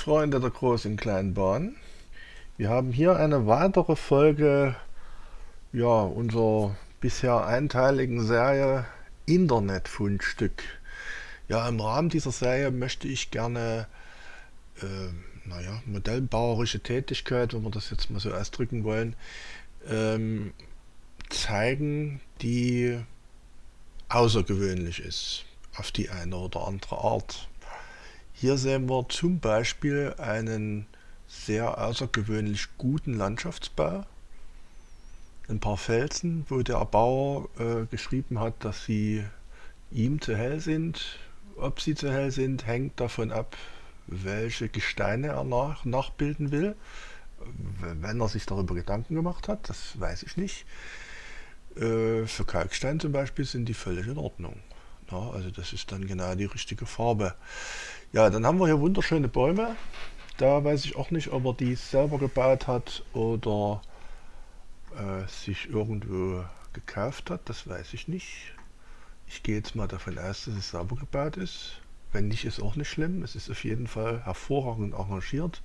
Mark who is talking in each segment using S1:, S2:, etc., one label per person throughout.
S1: Freunde der großen kleinen Bahn, wir haben hier eine weitere Folge ja, unserer bisher einteiligen Serie Internetfundstück. Ja, im Rahmen dieser Serie möchte ich gerne äh, naja, modellbauerische Tätigkeit, wenn wir das jetzt mal so ausdrücken wollen, ähm, zeigen, die außergewöhnlich ist, auf die eine oder andere Art. Hier sehen wir zum Beispiel einen sehr außergewöhnlich guten Landschaftsbau. Ein paar Felsen, wo der Erbauer äh, geschrieben hat, dass sie ihm zu hell sind. Ob sie zu hell sind, hängt davon ab, welche Gesteine er nach, nachbilden will. Wenn er sich darüber Gedanken gemacht hat, das weiß ich nicht. Äh, für Kalkstein zum Beispiel sind die völlig in Ordnung. Ja, also das ist dann genau die richtige Farbe. Ja, dann haben wir hier wunderschöne Bäume. Da weiß ich auch nicht, ob er die selber gebaut hat oder äh, sich irgendwo gekauft hat. Das weiß ich nicht. Ich gehe jetzt mal davon aus, dass es selber gebaut ist. Wenn nicht, ist auch nicht schlimm. Es ist auf jeden Fall hervorragend arrangiert.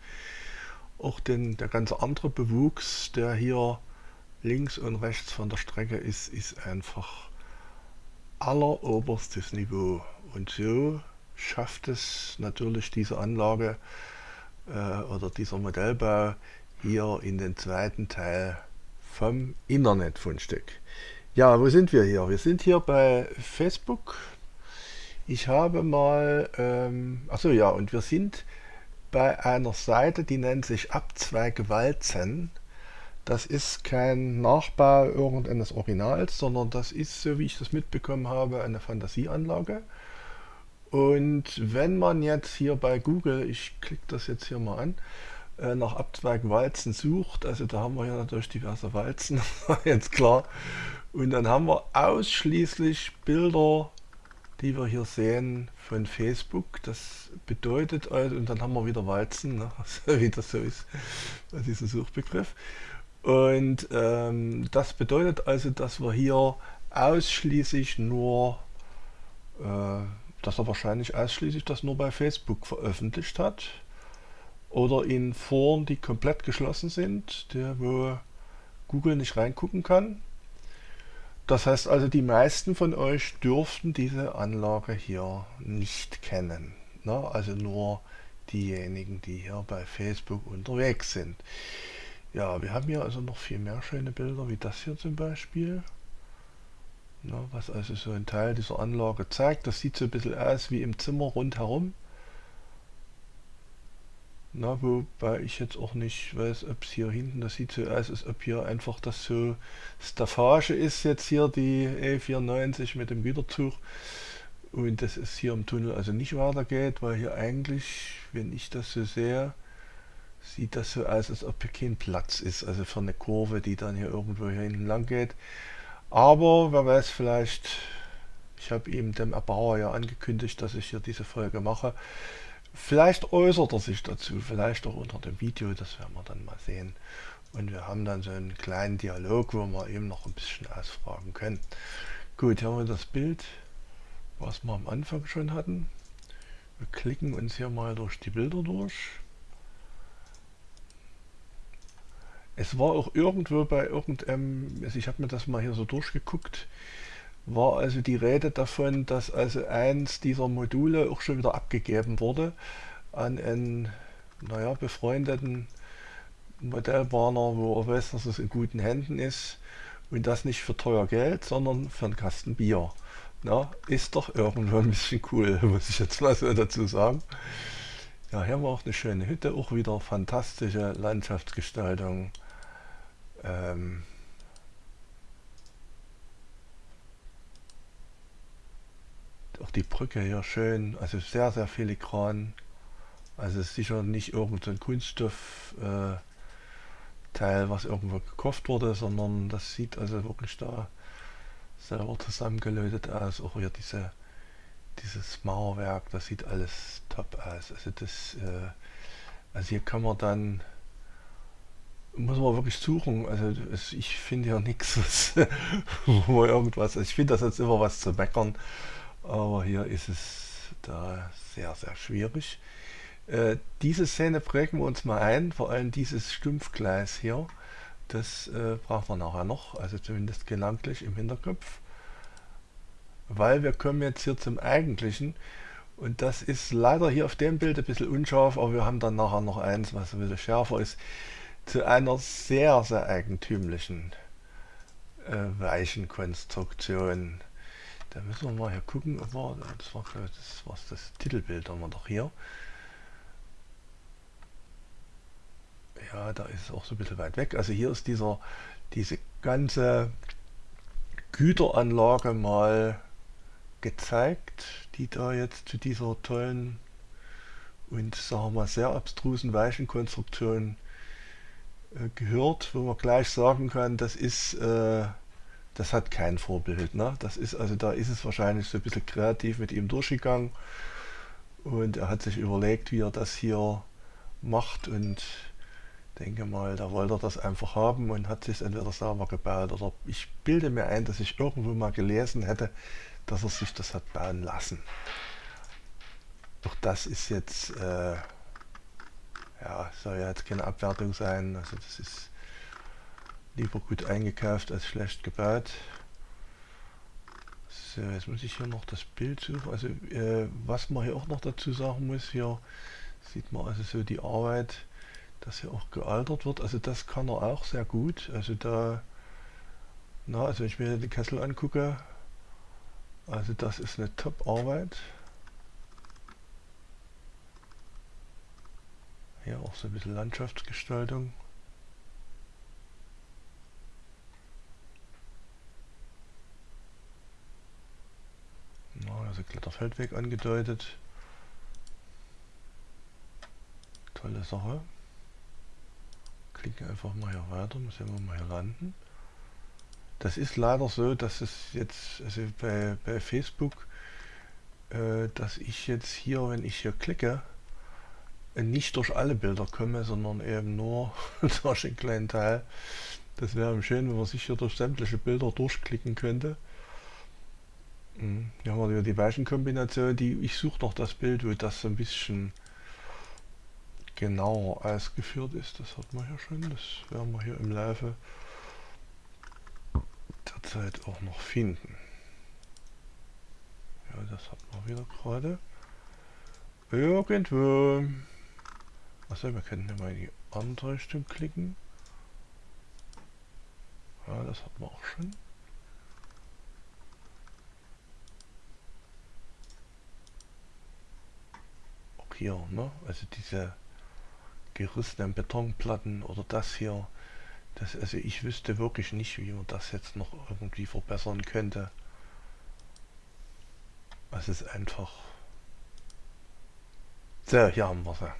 S1: Auch den, der ganze andere Bewuchs, der hier links und rechts von der Strecke ist, ist einfach alleroberstes Niveau. Und so schafft es natürlich diese Anlage äh, oder dieser Modellbau hier in den zweiten Teil vom Internetfundstück. Ja, wo sind wir hier? Wir sind hier bei Facebook. Ich habe mal, ähm, achso ja, und wir sind bei einer Seite, die nennt sich Abzweig Walzen. Das ist kein Nachbau irgendeines Originals, sondern das ist, so wie ich das mitbekommen habe, eine Fantasieanlage. Und wenn man jetzt hier bei Google, ich klicke das jetzt hier mal an, äh, nach Abzweigen Walzen sucht, also da haben wir ja natürlich diverse Walzen, jetzt klar. Und dann haben wir ausschließlich Bilder, die wir hier sehen von Facebook. Das bedeutet also, und dann haben wir wieder Walzen, ne, wie das so ist bei diesem Suchbegriff. Und ähm, das bedeutet also, dass wir hier ausschließlich nur äh, dass er wahrscheinlich ausschließlich das nur bei Facebook veröffentlicht hat oder in Foren, die komplett geschlossen sind, der, wo Google nicht reingucken kann. Das heißt also, die meisten von euch dürften diese Anlage hier nicht kennen. Ne? Also nur diejenigen, die hier bei Facebook unterwegs sind. Ja, wir haben hier also noch viel mehr schöne Bilder, wie das hier zum Beispiel. Ja, was also so ein Teil dieser Anlage zeigt. Das sieht so ein bisschen aus wie im Zimmer rundherum. Na, wobei ich jetzt auch nicht weiß, ob es hier hinten, das sieht so aus, als ob hier einfach das so Staffage ist, jetzt hier die E94 mit dem Güterzug. Und das ist hier im Tunnel also nicht weitergeht, weil hier eigentlich, wenn ich das so sehe, sieht das so aus, als ob hier kein Platz ist, also für eine Kurve, die dann hier irgendwo hier hinten lang geht. Aber wer weiß, vielleicht, ich habe ihm dem Erbauer ja angekündigt, dass ich hier diese Folge mache. Vielleicht äußert er sich dazu, vielleicht auch unter dem Video, das werden wir dann mal sehen. Und wir haben dann so einen kleinen Dialog, wo wir eben noch ein bisschen ausfragen können. Gut, hier haben wir das Bild, was wir am Anfang schon hatten. Wir klicken uns hier mal durch die Bilder durch. Es war auch irgendwo bei irgendeinem, also ich habe mir das mal hier so durchgeguckt, war also die Rede davon, dass also eins dieser Module auch schon wieder abgegeben wurde an einen, naja, befreundeten Modellbahner, wo er weiß, dass es in guten Händen ist und das nicht für teuer Geld, sondern für einen Kasten Bier. Na, ist doch irgendwo ein bisschen cool, muss ich jetzt mal so dazu sagen. Ja, hier war auch eine schöne Hütte, auch wieder fantastische Landschaftsgestaltung. Ähm, auch die Brücke hier schön, also sehr, sehr filigran. Also sicher nicht irgendein Kunststoffteil, äh, was irgendwo gekauft wurde, sondern das sieht also wirklich da selber zusammengelötet aus. Auch hier diese, dieses Mauerwerk, das sieht alles top aus. Also das, äh, also hier kann man dann muss man wirklich suchen. Also es, ich finde ja nichts, wo irgendwas. Also ich finde das jetzt immer was zu meckern, aber hier ist es da sehr, sehr schwierig. Äh, diese Szene prägen wir uns mal ein, vor allem dieses Stumpfgleis hier. Das äh, brauchen wir nachher noch, also zumindest gedanklich im Hinterkopf. Weil wir kommen jetzt hier zum Eigentlichen. Und das ist leider hier auf dem Bild ein bisschen unscharf, aber wir haben dann nachher noch eins, was ein bisschen schärfer ist, zu einer sehr, sehr eigentümlichen äh, Weichenkonstruktion. Da müssen wir mal hier gucken, ob wir, das war das, war das Titelbild haben wir doch hier. Ja, da ist es auch so ein bisschen weit weg. Also hier ist dieser, diese ganze Güteranlage mal gezeigt, die da jetzt zu dieser tollen und sagen wir mal sehr abstrusen Weichenkonstruktion gehört, wo man gleich sagen kann, das ist, äh, das hat kein Vorbild. Ne? Das ist also da ist es wahrscheinlich so ein bisschen kreativ mit ihm durchgegangen und er hat sich überlegt, wie er das hier macht und denke mal, da wollte er das einfach haben und hat sich entweder selber gebaut oder ich bilde mir ein, dass ich irgendwo mal gelesen hätte, dass er sich das hat bauen lassen. Doch das ist jetzt, äh, ja, soll ja jetzt keine Abwertung sein, also das ist lieber gut eingekauft als schlecht gebaut. So, jetzt muss ich hier noch das Bild suchen. Also äh, was man hier auch noch dazu sagen muss, hier sieht man also so die Arbeit, dass hier auch gealtert wird. Also das kann er auch sehr gut. Also da, na, also wenn ich mir den Kessel angucke, also das ist eine Top-Arbeit. Hier auch so ein bisschen Landschaftsgestaltung. also Kletterfeldweg angedeutet. Tolle Sache. Klicken einfach mal hier weiter, muss wir mal hier landen. Das ist leider so, dass es jetzt, also bei, bei Facebook, äh, dass ich jetzt hier, wenn ich hier klicke, nicht durch alle Bilder komme, sondern eben nur durch einen kleinen Teil. Das wäre schön, wenn man sich hier durch sämtliche Bilder durchklicken könnte. Hm, hier haben wir die Weichenkombination, die ich suche noch das Bild, wo das so ein bisschen genauer ausgeführt ist. Das hat man hier schon, das werden wir hier im Laufe der Zeit auch noch finden. Ja, das hat man wieder gerade. Irgendwo. Achso, wir können ja mal in die andere Richtung klicken. Ja, das hat man auch schon. Auch hier, ne? Also diese gerissenen Betonplatten oder das hier. Das, also ich wüsste wirklich nicht, wie man das jetzt noch irgendwie verbessern könnte. Es ist einfach... So, hier haben wir sie.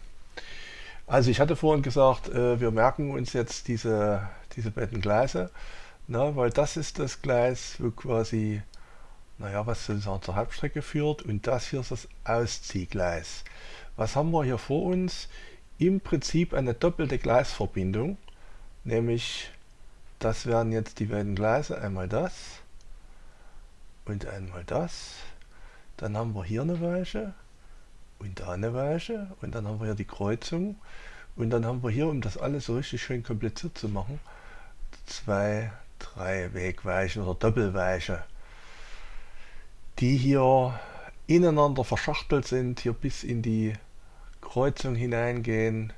S1: Also ich hatte vorhin gesagt, äh, wir merken uns jetzt diese, diese beiden Gleise, na, weil das ist das Gleis, wo quasi, naja, was sozusagen zur Hauptstrecke führt und das hier ist das Ausziehgleis. Was haben wir hier vor uns? Im Prinzip eine doppelte Gleisverbindung, nämlich das wären jetzt die beiden Gleise, einmal das und einmal das. Dann haben wir hier eine Weiche und da eine Weiche und dann haben wir hier die Kreuzung und dann haben wir hier, um das alles so richtig schön kompliziert zu machen, zwei, drei Wegweichen oder Doppelweiche, die hier ineinander verschachtelt sind, hier bis in die Kreuzung hineingehen,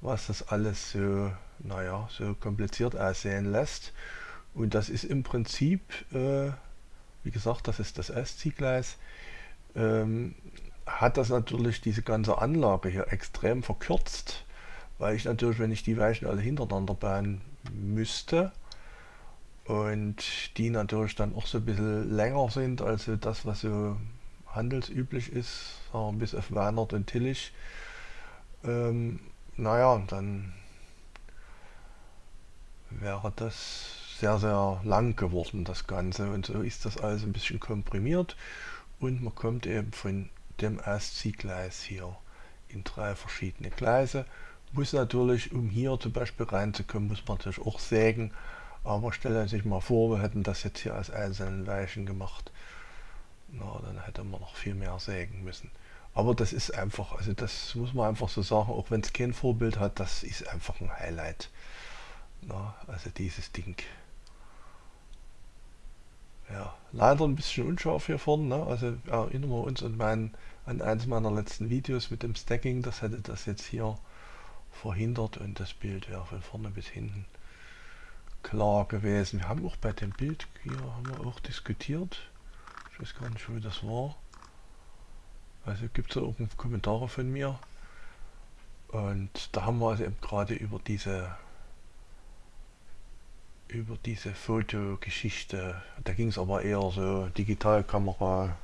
S1: was das alles so, naja, so kompliziert aussehen lässt. Und das ist im Prinzip, äh, wie gesagt, das ist das S-Ziehgleis, ähm, hat das natürlich diese ganze Anlage hier extrem verkürzt, weil ich natürlich, wenn ich die Weichen alle hintereinander bauen müsste und die natürlich dann auch so ein bisschen länger sind als das, was so handelsüblich ist, bis auf Weinert und Tillich, ähm, naja, dann wäre das sehr, sehr lang geworden, das Ganze. Und so ist das alles ein bisschen komprimiert und man kommt eben von dem Ausziehgleis hier in drei verschiedene Gleise. Muss natürlich, um hier zum Beispiel reinzukommen, muss man natürlich auch sägen. Aber stellen Sie sich mal vor, wir hätten das jetzt hier als einzelnen Weichen gemacht. Na, dann hätte man noch viel mehr sägen müssen. Aber das ist einfach, also das muss man einfach so sagen, auch wenn es kein Vorbild hat, das ist einfach ein Highlight. Na, also dieses Ding. Ja, leider ein bisschen unscharf hier vorne. Ne? Also erinnern wir uns an, mein, an eines meiner letzten Videos mit dem Stacking. Das hätte das jetzt hier verhindert und das Bild wäre von vorne bis hinten klar gewesen. Wir haben auch bei dem Bild hier haben wir auch diskutiert. Ich weiß gar nicht, wo das war. Also gibt es auch Kommentare von mir. Und da haben wir also eben gerade über diese über diese Fotogeschichte, da ging es aber eher so Digitalkamera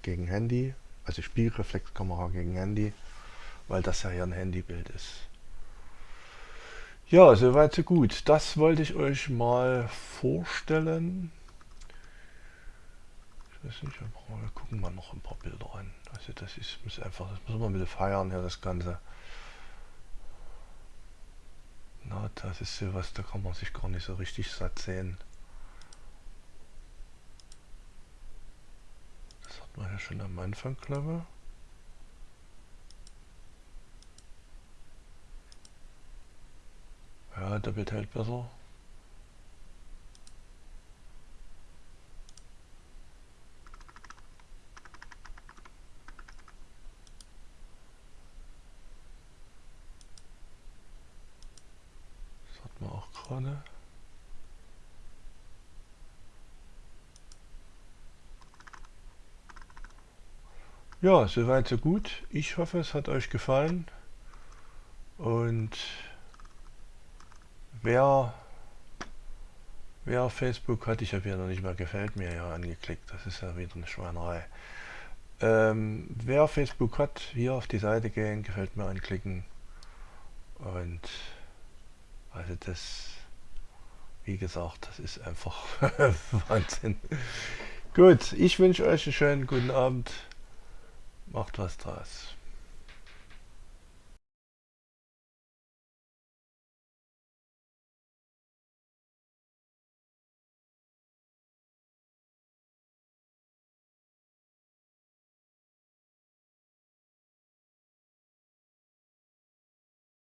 S1: gegen Handy, also Spielreflexkamera gegen Handy, weil das ja hier ein Handybild ist. Ja, soweit so gut. Das wollte ich euch mal vorstellen. Ich weiß nicht, wir gucken mal noch ein paar Bilder an. Also das ist muss einfach, das muss man ein bisschen feiern ja das Ganze. Na, das ist sowas, da kann man sich gar nicht so richtig satt sehen. Man ja schon am Anfang, ich. Ja, doppelt hält besser. Das hat man auch gerade. Ja, soweit so gut. Ich hoffe, es hat euch gefallen. Und Wer, wer Facebook hat, ich habe ja noch nicht mal gefällt mir ja angeklickt, das ist ja wieder eine Schweinerei. Ähm, wer Facebook hat, hier auf die Seite gehen, gefällt mir anklicken und also das, wie gesagt, das ist einfach Wahnsinn. Gut, ich wünsche euch einen schönen guten Abend, macht was draus.